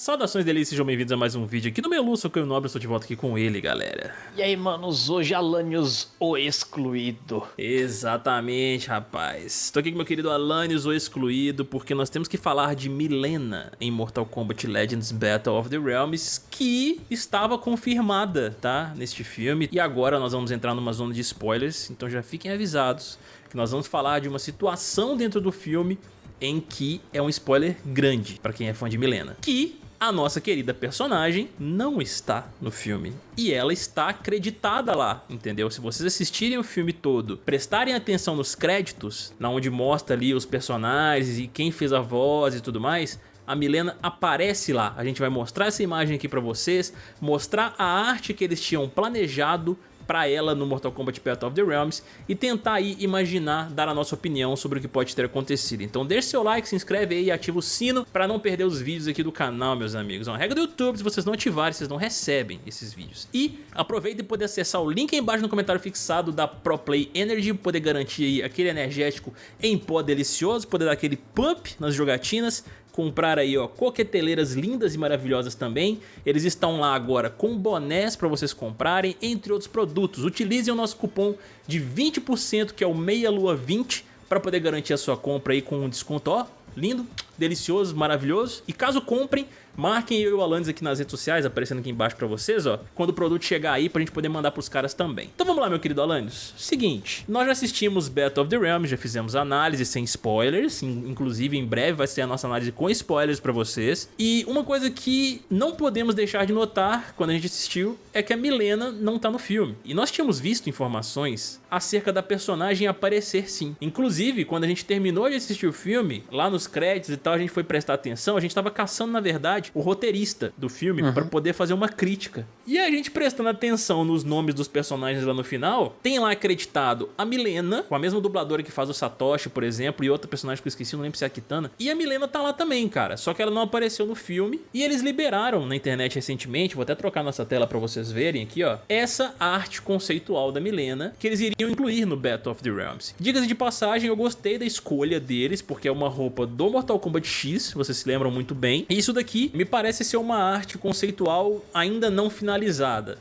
Saudações delícias, sejam bem-vindos a mais um vídeo aqui no meu Lúcio, que eu nobre, estou de volta aqui com ele, galera. E aí, manos, hoje Alanios, o excluído. Exatamente, rapaz. Estou aqui com meu querido Alanios, o excluído, porque nós temos que falar de Milena em Mortal Kombat Legends Battle of the Realms, que estava confirmada, tá, neste filme. E agora nós vamos entrar numa zona de spoilers, então já fiquem avisados que nós vamos falar de uma situação dentro do filme em que é um spoiler grande para quem é fã de Milena. Que a nossa querida personagem não está no filme. E ela está acreditada lá, entendeu? Se vocês assistirem o filme todo, prestarem atenção nos créditos, na onde mostra ali os personagens e quem fez a voz e tudo mais, a Milena aparece lá. A gente vai mostrar essa imagem aqui pra vocês, mostrar a arte que eles tinham planejado pra ela no Mortal Kombat Battle of the Realms e tentar aí imaginar, dar a nossa opinião sobre o que pode ter acontecido. Então deixe seu like, se inscreve aí e ativa o sino pra não perder os vídeos aqui do canal, meus amigos. É uma regra do YouTube, se vocês não ativarem, vocês não recebem esses vídeos. E aproveita e poder acessar o link aí embaixo no comentário fixado da ProPlay Energy, poder garantir aí aquele energético em pó delicioso, poder dar aquele pump nas jogatinas comprar aí, ó, coqueteleiras lindas e maravilhosas também. Eles estão lá agora com bonés para vocês comprarem, entre outros produtos. Utilizem o nosso cupom de 20%, que é o Meia Lua 20, para poder garantir a sua compra aí com um desconto, ó, lindo, delicioso, maravilhoso. E caso comprem, marquem eu e o Alanis aqui nas redes sociais, aparecendo aqui embaixo pra vocês, ó, quando o produto chegar aí pra gente poder mandar pros caras também. Então vamos lá, meu querido Alanis. Seguinte, nós já assistimos Battle of the Realms, já fizemos análise sem spoilers, inclusive em breve vai ser a nossa análise com spoilers pra vocês. E uma coisa que não podemos deixar de notar quando a gente assistiu é que a Milena não tá no filme. E nós tínhamos visto informações acerca da personagem aparecer sim. Inclusive, quando a gente terminou de assistir o filme, lá nos créditos e tal, a gente foi prestar atenção, a gente tava caçando, na verdade, o roteirista do filme uhum. para poder fazer uma crítica. E a gente prestando atenção nos nomes dos personagens lá no final, tem lá acreditado a Milena, com a mesma dubladora que faz o Satoshi, por exemplo, e outra personagem que eu esqueci, não lembro se é a Kitana. E a Milena tá lá também, cara, só que ela não apareceu no filme. E eles liberaram na internet recentemente, vou até trocar nossa tela para vocês verem aqui, ó, essa arte conceitual da Milena, que eles iriam incluir no Battle of the Realms. Dicas de passagem, eu gostei da escolha deles, porque é uma roupa do Mortal Kombat X, vocês se lembram muito bem. E isso daqui me parece ser uma arte conceitual ainda não finalizada,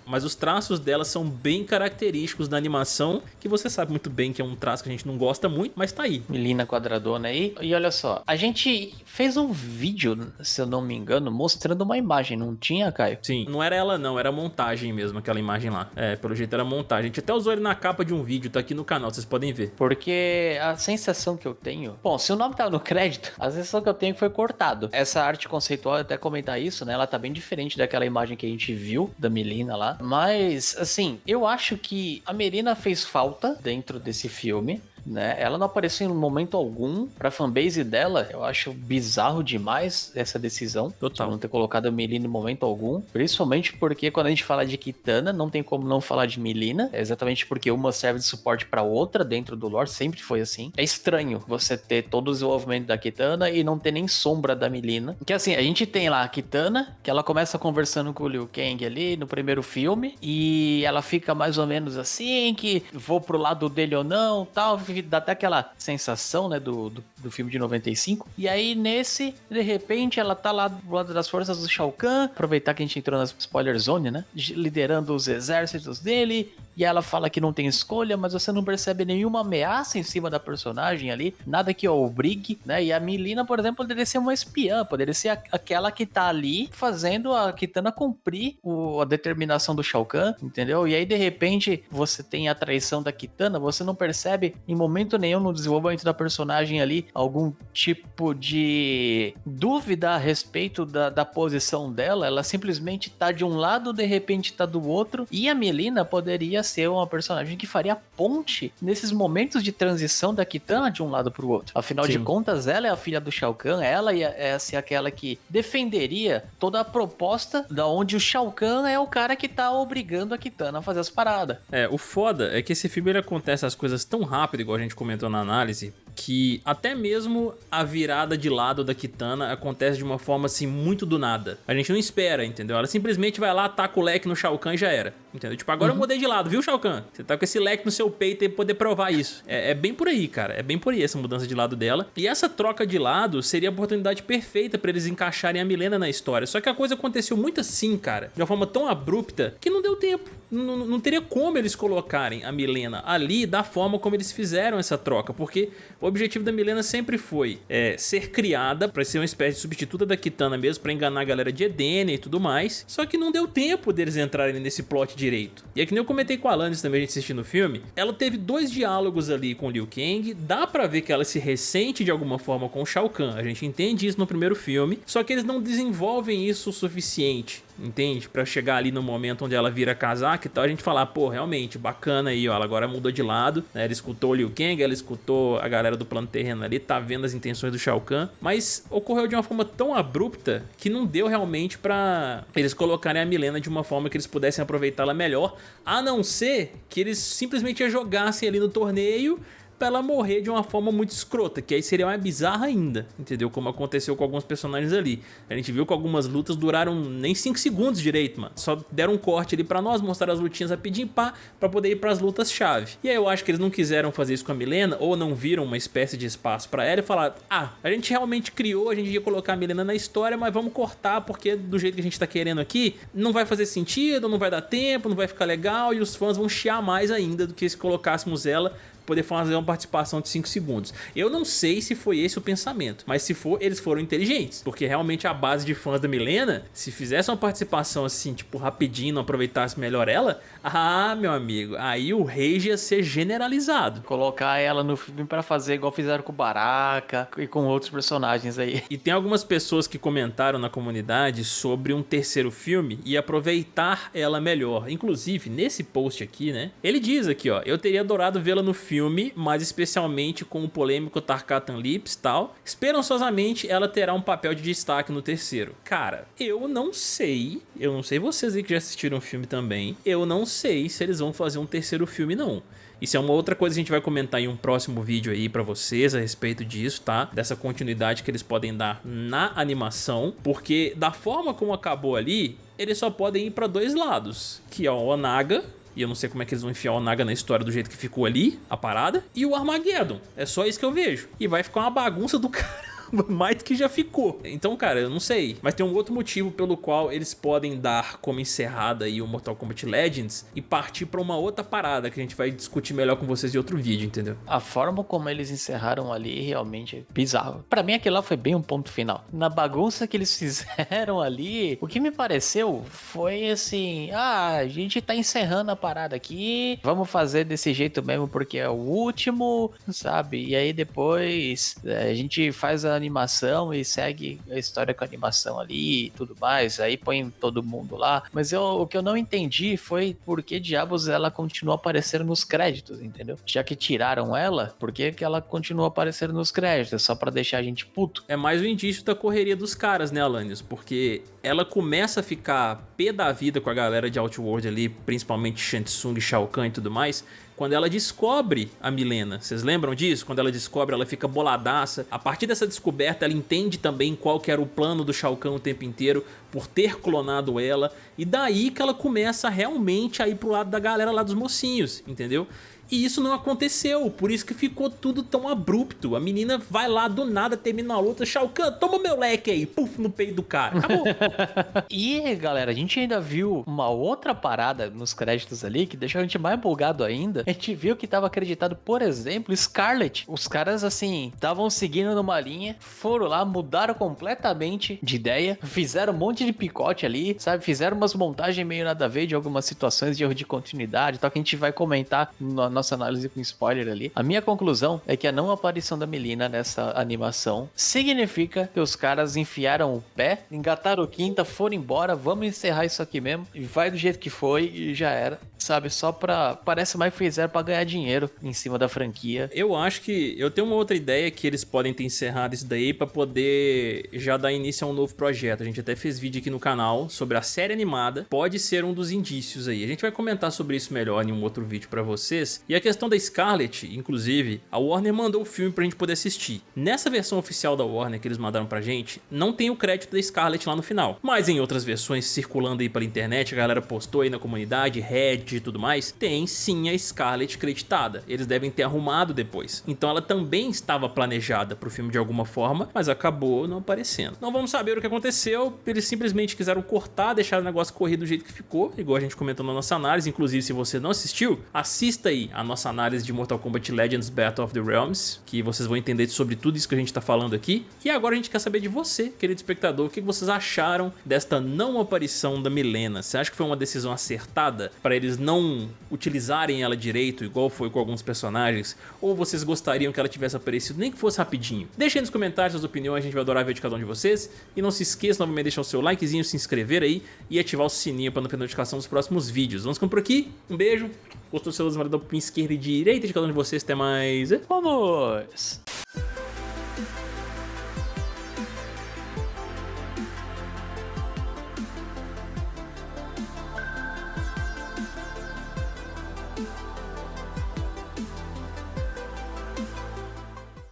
mas os traços dela são bem característicos da animação, que você sabe muito bem que é um traço que a gente não gosta muito, mas tá aí. Melina quadradona aí. E olha só, a gente fez um vídeo, se eu não me engano, mostrando uma imagem, não tinha, Caio? Sim, não era ela não, era montagem mesmo, aquela imagem lá. É, pelo jeito era montagem. A gente até usou ele na capa de um vídeo, tá aqui no canal, vocês podem ver. Porque a sensação que eu tenho... Bom, se o nome tá no crédito, a sensação que eu tenho é foi cortado. Essa arte conceitual, até comentar isso, né? Ela tá bem diferente daquela imagem que a gente viu da Melina lá. Mas, assim, eu acho que a Melina fez falta dentro desse filme né? Ela não apareceu em momento algum pra fanbase dela. Eu acho bizarro demais essa decisão. Total. De não ter colocado a Melina em momento algum. Principalmente porque quando a gente fala de Kitana, não tem como não falar de Melina. É exatamente porque uma serve de suporte pra outra dentro do lore. Sempre foi assim. É estranho você ter todo o desenvolvimento da Kitana e não ter nem sombra da Melina. Que assim, a gente tem lá a Kitana, que ela começa conversando com o Liu Kang ali no primeiro filme. E ela fica mais ou menos assim, que vou pro lado dele ou não, tal dá até aquela sensação, né, do, do, do, filme de 95. E aí, nesse, de repente, ela tá lá do lado das forças do Shao Kahn, aproveitar que a gente entrou na spoiler zone, né, liderando os exércitos dele, e ela fala que não tem escolha, mas você não percebe nenhuma ameaça em cima da personagem ali, nada que obrigue, né, e a Milina, por exemplo, poderia ser uma espiã, poderia ser aquela que tá ali fazendo a Kitana cumprir o, a determinação do Shao Kahn, entendeu? E aí, de repente, você tem a traição da Kitana, você não percebe em momento nenhum no desenvolvimento da personagem ali algum tipo de dúvida a respeito da, da posição dela. Ela simplesmente tá de um lado, de repente tá do outro. E a Melina poderia ser uma personagem que faria ponte nesses momentos de transição da Kitana de um lado pro outro. Afinal Sim. de contas, ela é a filha do Shao Kahn, ela é ser aquela que defenderia toda a proposta da onde o Shao Kahn é o cara que tá obrigando a Kitana a fazer as paradas. É, o foda é que esse filme ele acontece as coisas tão rápido, igual a gente comentou na análise, que até mesmo a virada de lado da Kitana acontece de uma forma assim muito do nada. A gente não espera, entendeu? Ela simplesmente vai lá, ataca o leque no Shao Kahn e já era. Entendeu? Tipo, agora uhum. eu mudei de lado, viu, Shao Kahn? Você tá com esse leque no seu peito e poder provar isso. É, é, bem por aí, cara. É bem por aí essa mudança de lado dela. E essa troca de lado seria a oportunidade perfeita pra eles encaixarem a Milena na história. Só que a coisa aconteceu muito assim, cara. De uma forma tão abrupta que não deu tempo. Não, não teria como eles colocarem a Milena ali da forma como eles fizeram essa troca. Porque o objetivo da Milena sempre foi é, ser criada pra ser uma espécie de substituta da Kitana mesmo, pra enganar a galera de Edenia e tudo mais. Só que não deu tempo deles entrarem nesse plot direito. E é que nem eu comentei com a Alanis também, a gente assistindo o filme, ela teve dois diálogos ali com Liu Kang, dá pra ver que ela se ressente de alguma forma com Shao Kahn, a gente entende isso no primeiro filme, só que eles não desenvolvem isso o suficiente entende? Pra chegar ali no momento onde ela vira casaca e tal, a gente falar, pô, realmente, bacana aí, ó, ela agora mudou de lado, né? Ela escutou o Liu Kang, ela escutou a galera do plano terreno ali, tá vendo as intenções do Shao Kahn, mas ocorreu de uma forma tão abrupta que não deu realmente pra eles colocarem a Milena de uma forma que eles pudessem aproveitá-la melhor, a não ser que eles simplesmente jogassem ali no torneio pra ela morrer de uma forma muito escrota, que aí seria mais bizarra ainda, entendeu? Como aconteceu com alguns personagens ali. A gente viu que algumas lutas duraram nem 5 segundos direito, mano. Só deram um corte ali pra nós, mostrar as lutinhas rapidinho, pá, pra poder ir pras lutas-chave. E aí eu acho que eles não quiseram fazer isso com a Milena, ou não viram uma espécie de espaço pra ela e falaram, ah, a gente realmente criou, a gente ia colocar a Milena na história, mas vamos cortar, porque do jeito que a gente tá querendo aqui, não vai fazer sentido, não vai dar tempo, não vai ficar legal, e os fãs vão chiar mais ainda do que se colocássemos ela poder fazer uma participação de 5 segundos. Eu não sei se foi esse o pensamento, mas se for, eles foram inteligentes, porque realmente a base de fãs da Milena, se fizesse uma participação assim, tipo, rapidinho, não aproveitasse melhor ela, ah, meu amigo, aí o rage ia ser generalizado. Colocar ela no filme para fazer igual fizeram com o Baraka e com outros personagens aí. E tem algumas pessoas que comentaram na comunidade sobre um terceiro filme e aproveitar ela melhor. Inclusive, nesse post aqui, né, ele diz aqui, ó, eu teria adorado vê-la no filme filme, mas especialmente com o polêmico Tarkatan Lips e tal. Esperançosamente, ela terá um papel de destaque no terceiro. Cara, eu não sei, eu não sei vocês aí que já assistiram o filme também, eu não sei se eles vão fazer um terceiro filme não. Isso é uma outra coisa que a gente vai comentar em um próximo vídeo aí pra vocês a respeito disso, tá? Dessa continuidade que eles podem dar na animação, porque da forma como acabou ali, eles só podem ir pra dois lados, que é o Onaga, e eu não sei como é que eles vão enfiar o Naga na história do jeito que ficou ali, a parada. E o Armageddon. É só isso que eu vejo. E vai ficar uma bagunça do cara mais que já ficou. Então, cara, eu não sei. Mas tem um outro motivo pelo qual eles podem dar como encerrada aí o Mortal Kombat Legends e partir pra uma outra parada que a gente vai discutir melhor com vocês em outro vídeo, entendeu? A forma como eles encerraram ali realmente é bizarro. Pra mim aquilo lá foi bem um ponto final. Na bagunça que eles fizeram ali, o que me pareceu foi assim, ah, a gente tá encerrando a parada aqui, vamos fazer desse jeito mesmo porque é o último, sabe? E aí depois é, a gente faz a animação e segue a história com a animação ali e tudo mais, aí põe todo mundo lá. Mas eu, o que eu não entendi foi por que diabos ela continua aparecendo nos créditos, entendeu? Já que tiraram ela, por que, que ela continua aparecendo nos créditos? Só para deixar a gente puto? É mais um indício da correria dos caras, né, Alanis? Porque ela começa a ficar pé da vida com a galera de Outworld ali, principalmente Shansung, Shao Kahn e tudo mais, quando ela descobre a Milena. Vocês lembram disso? Quando ela descobre, ela fica boladaça. A partir dessa descoberta, ela entende também qual que era o plano do Shao Kahn o tempo inteiro por ter clonado ela. E daí que ela começa realmente a ir pro lado da galera lá dos mocinhos, entendeu? E isso não aconteceu, por isso que ficou tudo tão abrupto. A menina vai lá do nada, termina a luta, Shao Kahn, toma meu leque aí, puf, no peito do cara. Acabou. e, galera, a gente ainda viu uma outra parada nos créditos ali que deixou a gente mais empolgado ainda. A gente viu que tava acreditado, por exemplo, Scarlet. Os caras, assim, estavam seguindo numa linha, foram lá, mudaram completamente de ideia, fizeram um monte de picote ali, sabe? Fizeram umas montagens meio nada a ver de algumas situações de erro de continuidade, tal, que a gente vai comentar no nossa análise com spoiler ali. A minha conclusão é que a não aparição da Melina nessa animação significa que os caras enfiaram o pé, engataram quinta, foram embora, vamos encerrar isso aqui mesmo, e vai do jeito que foi e já era, sabe? Só pra. Parece mais fizeram pra ganhar dinheiro em cima da franquia. Eu acho que. Eu tenho uma outra ideia que eles podem ter encerrado isso daí pra poder já dar início a um novo projeto. A gente até fez vídeo aqui no canal sobre a série animada. Pode ser um dos indícios aí. A gente vai comentar sobre isso melhor em um outro vídeo pra vocês. E a questão da Scarlet, inclusive, a Warner mandou o filme pra gente poder assistir. Nessa versão oficial da Warner que eles mandaram pra gente, não tem o crédito da Scarlet lá no final. Mas em outras versões circulando aí pela internet, a galera postou aí na comunidade, Reddit e tudo mais, tem sim a Scarlet creditada. Eles devem ter arrumado depois. Então ela também estava planejada pro filme de alguma forma, mas acabou não aparecendo. Não vamos saber o que aconteceu, eles simplesmente quiseram cortar, deixar o negócio correr do jeito que ficou, igual a gente comentou na nossa análise, inclusive se você não assistiu, assista aí a nossa análise de Mortal Kombat Legends Battle of the Realms, que vocês vão entender sobre tudo isso que a gente tá falando aqui. E agora a gente quer saber de você, querido espectador, o que vocês acharam desta não aparição da Milena? Você acha que foi uma decisão acertada para eles não utilizarem ela direito, igual foi com alguns personagens? Ou vocês gostariam que ela tivesse aparecido, nem que fosse rapidinho? Deixem nos comentários suas opiniões, a gente vai adorar ver de cada um de vocês. E não se esqueça novamente de deixar o seu likezinho, se inscrever aí e ativar o sininho para não perder notificação dos próximos vídeos. Vamos ficando por aqui, um beijo, gostou do seu usuário da esquerda e direita de cada um de vocês, até mais... Vamos!